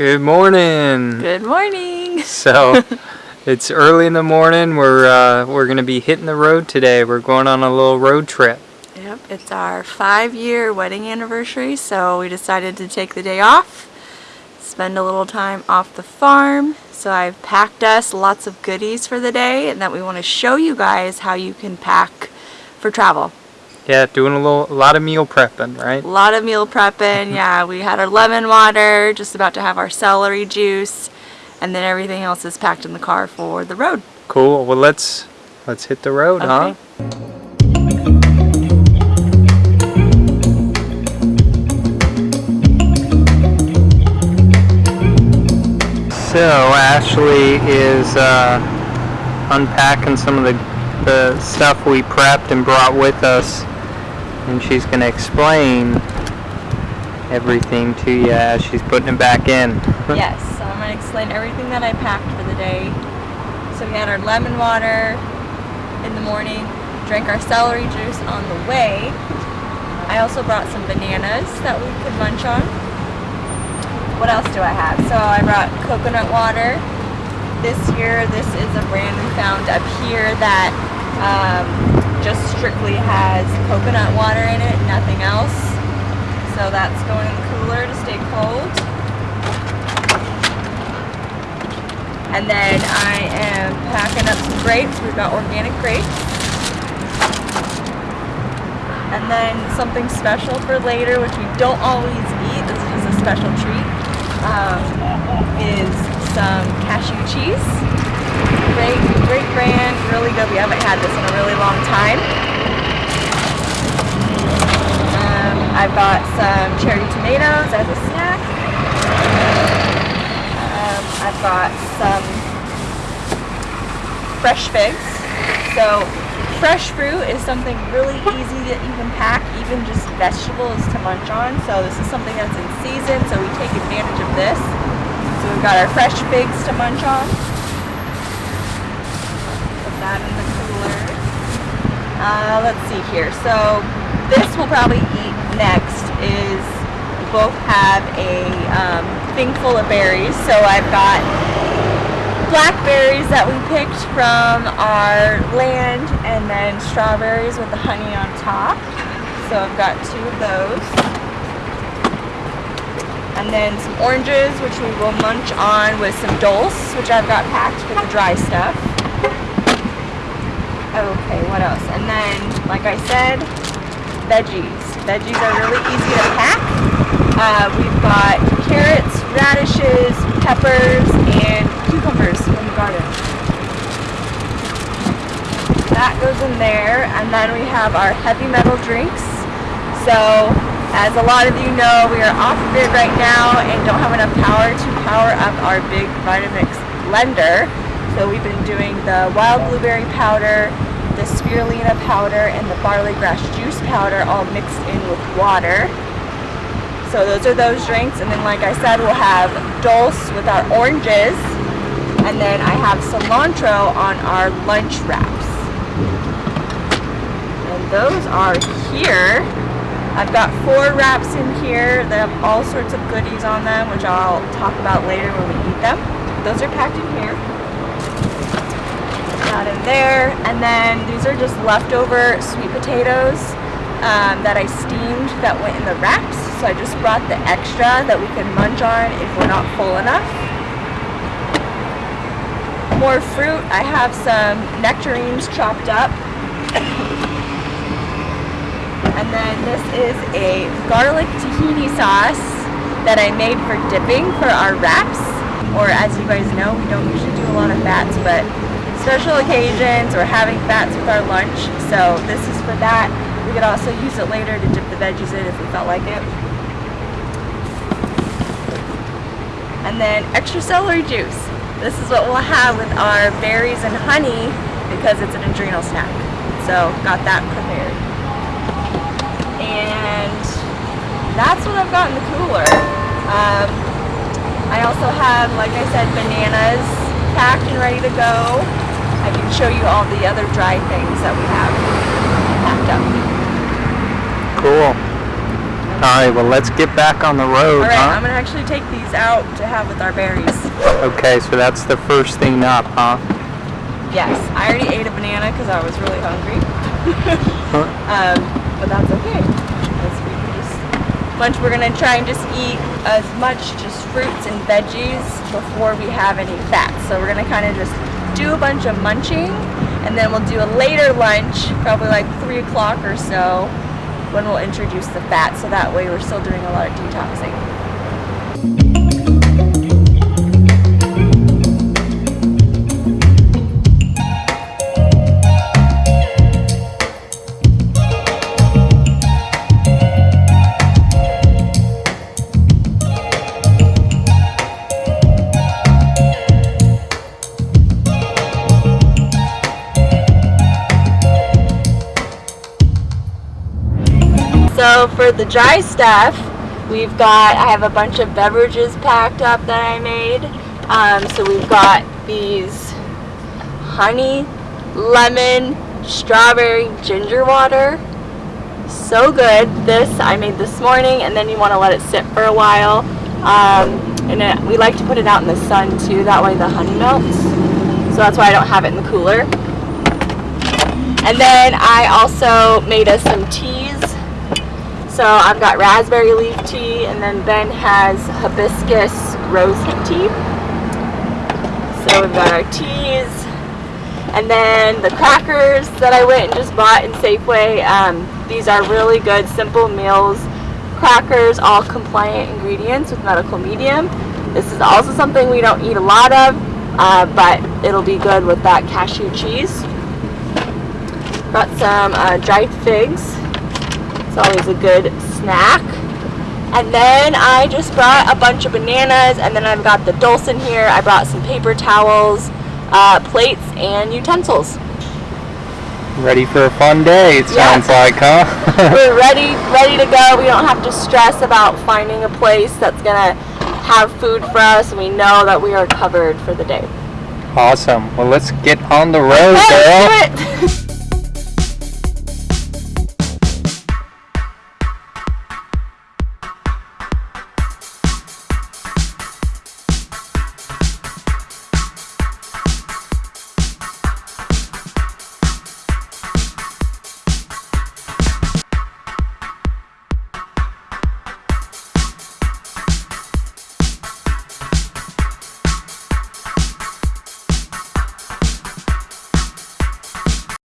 Good morning. Good morning. So, it's early in the morning. We're uh, we're gonna be hitting the road today. We're going on a little road trip. Yep, it's our five-year wedding anniversary, so we decided to take the day off, spend a little time off the farm. So I've packed us lots of goodies for the day, and that we want to show you guys how you can pack for travel. Yeah, doing a little a lot of meal prepping, right? A lot of meal prepping. yeah, we had our lemon water, just about to have our celery juice, and then everything else is packed in the car for the road. Cool. Well, let's let's hit the road, Okay. huh? So Ashley is uh, unpacking some of the, the stuff we prepped and brought with us, and she's going to explain everything to you as she's putting it back in. Yes, so I'm going to explain everything that I packed for the day. So we had our lemon water in the morning, drank our celery juice on the way. I also brought some bananas that we could munch on. What else do I have? So I brought coconut water. This year, this is a brand we found up here that um, just strictly has coconut water in it, nothing else. So that's going in the cooler to stay cold. And then I am packing up some grapes. We've got organic grapes. And then something special for later, which we don't always eat. This is a special treat. Um, is some cashew cheese. Great, brand, really good. We haven't had this in a really long time. Um, I've got some cherry tomatoes as a snack. Um, I've got some fresh figs. So fresh fruit is something really easy you can pack, even just vegetables to munch on. So this is something that's in season, so we take advantage of this. So we've got our fresh figs to munch on. Put that in the cooler. Uh, let's see here. So this we'll probably eat next is both have a um, thing full of berries. So I've got blackberries that we picked from our land and then strawberries with the honey on top. So I've got two of those. And then some oranges, which we will munch on with some dulse, which I've got packed for the dry stuff. Okay, what else? And then, like I said, veggies. Veggies are really easy to pack. Uh, we've got carrots, radishes, peppers, and cucumbers from the garden. That goes in there, and then we have our heavy metal drinks. So, as a lot of you know, we are off grid right now and don't have enough power to power up our big Vitamix blender. So we've been doing the wild blueberry powder, the spirulina powder, and the barley grass juice powder all mixed in with water. So those are those drinks, and then like I said, we'll have dulse with our oranges, and then I have cilantro on our lunch wraps. And those are here. I've got four wraps in here. They have all sorts of goodies on them, which I'll talk about later when we eat them. Those are packed in here. That in there, and then these are just leftover sweet potatoes um, that I steamed that went in the wraps. So I just brought the extra that we can munch on if we're not full enough. More fruit. I have some nectarines chopped up. and then this is a garlic tahini sauce that I made for dipping for our wraps. Or as you guys know, we don't usually do a lot of fats, but special occasions or having fats with our lunch. So this is for that. We could also use it later to dip the veggies in if we felt like it. And then extra celery juice. This is what we'll have with our berries and honey because it's an adrenal snack. So got that prepared. And that's what I've got in the cooler. Um, I also have, like I said, bananas packed and ready to go. I can show you all the other dry things that we have packed up. Cool. Alright, well let's get back on the road, Alright, huh? I'm gonna actually take these out to have with our berries. Okay, so that's the first thing up, huh? Yes, I already ate a banana because I was really hungry. Huh? um, but that's okay. That's we can just munch. We're gonna try and just eat as much just fruits and veggies before we have any fat. So we're gonna kind of just do a bunch of munching, and then we'll do a later lunch, probably like three o'clock or so, when we'll introduce the fat. So that way we're still doing a lot of detoxing. So for the dry stuff, we've got, I have a bunch of beverages packed up that I made. Um, so we've got these honey, lemon, strawberry, ginger water. So good. This I made this morning and then you want to let it sit for a while. Um, and it, we like to put it out in the sun too, that way the honey melts. So that's why I don't have it in the cooler. And then I also made us some teas. So I've got raspberry leaf tea, and then Ben has hibiscus rose tea. So we've got our teas, and then the crackers that I went and just bought in Safeway. Um, these are really good, Simple Mills. Crackers, all compliant ingredients with medical medium. This is also something we don't eat a lot of, uh, but it'll be good with that cashew cheese. Got some uh, dried figs. It's always a good snack. And then I just brought a bunch of bananas, and then I've got the dulse in here. I brought some paper towels, uh, plates, and utensils. Ready for a fun day, it Yeah. sounds like, huh? We're ready, ready to go. We don't have to stress about finding a place that's gonna have food for us. We know that we are covered for the day. awesome. Well, let's get on the road, Let's girl. do it.